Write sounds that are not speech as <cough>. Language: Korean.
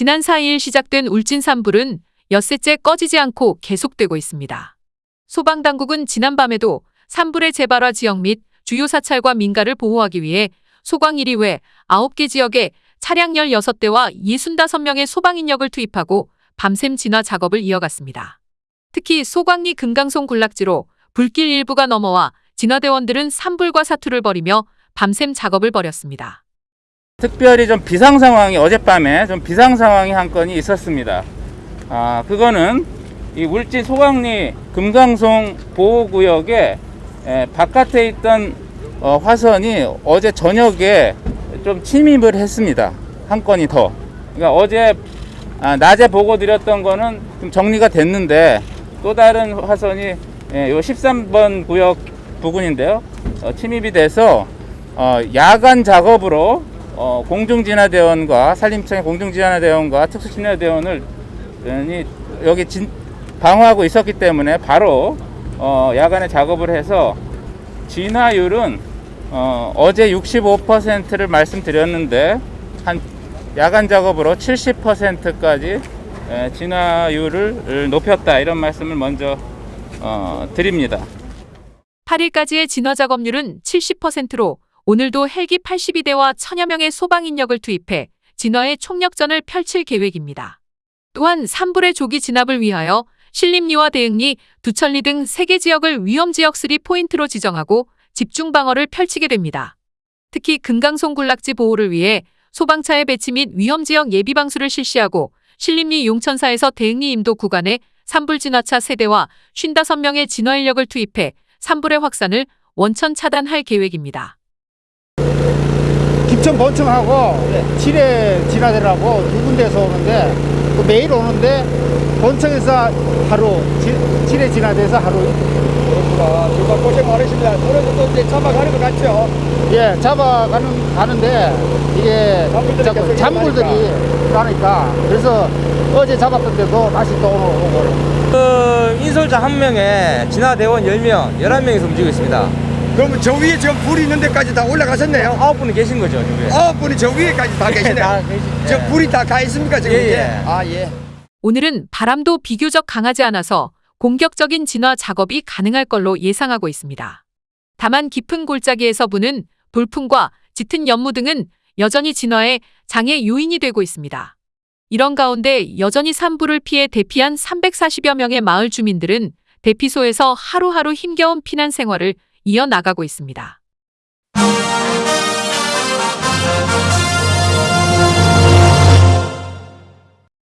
지난 4일 시작된 울진 산불은 엿새째 꺼지지 않고 계속되고 있습니다. 소방당국은 지난밤에도 산불의 재발화 지역 및 주요 사찰과 민가를 보호하기 위해 소광 1위 외 9개 지역에 차량 16대와 65명의 소방인력을 투입하고 밤샘 진화 작업을 이어갔습니다. 특히 소광리 금강송 군락지로 불길 일부가 넘어와 진화대원들은 산불과 사투를 벌이며 밤샘 작업을 벌였습니다. 특별히 좀 비상 상황이 어젯밤에 좀 비상 상황이 한 건이 있었습니다. 아, 그거는 이 울진 소강리 금강송 보호구역에 에, 바깥에 있던 어, 화선이 어제 저녁에 좀 침입을 했습니다. 한 건이 더. 그러니까 어제 아, 낮에 보고 드렸던 거는 좀 정리가 됐는데 또 다른 화선이 예, 요 13번 구역 부근인데요. 어, 침입이 돼서 어, 야간 작업으로 어, 공중진화대원과 산림청의 공중진화대원과 특수진화대원을 이 여기 진, 방어하고 있었기 때문에 바로 어, 야간에 작업을 해서 진화율은 어, 어제 65%를 말씀드렸는데 한 야간 작업으로 70%까지 에, 진화율을 높였다 이런 말씀을 먼저 어, 드립니다. 8일까지의 진화 작업률은 70%로 오늘도 헬기 82대와 천여 명의 소방 인력을 투입해 진화의 총력전을 펼칠 계획입니다. 또한 산불의 조기 진압을 위하여 신림리와 대흥리, 두천리 등 3개 지역을 위험지역 3 포인트로 지정하고 집중 방어를 펼치게 됩니다. 특히 금강송 군락지 보호를 위해 소방차의 배치 및 위험지역 예비방수를 실시하고 신림리 용천사에서 대흥리 임도 구간에 산불 진화차 세대와 55명의 진화 인력을 투입해 산불의 확산을 원천 차단할 계획입니다. 김천 본청하고 칠해 진화대라고 두 군데에서 오는데 그 매일 오는데 본청에서 하루, 지- 칠해 진화대에서 하루 그렇구나. 정말 고생 많으십니다. 오늘도 또 이제 잡아가는 것 같죠? 예 잡아가는 가는데 이게 잔불들이 나니까 그래서 어제 잡았던데도 다시 또 오늘 오고 그 인솔자 한 명에 진화대원 10명, 11명이서 움직이고 있습니다. 그러면 저 위에 지금 불이 있는 데까지 다 올라가셨네요? 아홉 분이 계신 거죠, 지금. 아홉 분이 저 위에까지 다 <laughs> 계시네요. 다 계시- 저 예. 불이 다 가 있습니까, 지금 예? 예. 아, 예. 오늘은 바람도 비교적 강하지 않아서 공격적인 진화 작업이 가능할 걸로 예상하고 있습니다. 다만 깊은 골짜기에서 부는 돌풍과 짙은 연무 등은 여전히 진화에 장애 요인이 되고 있습니다. 이런 가운데 여전히 산불을 피해 대피한 340여 명의 마을 주민들은 대피소에서 하루하루 힘겨운 피난 생활을 이어나가고 있습니다.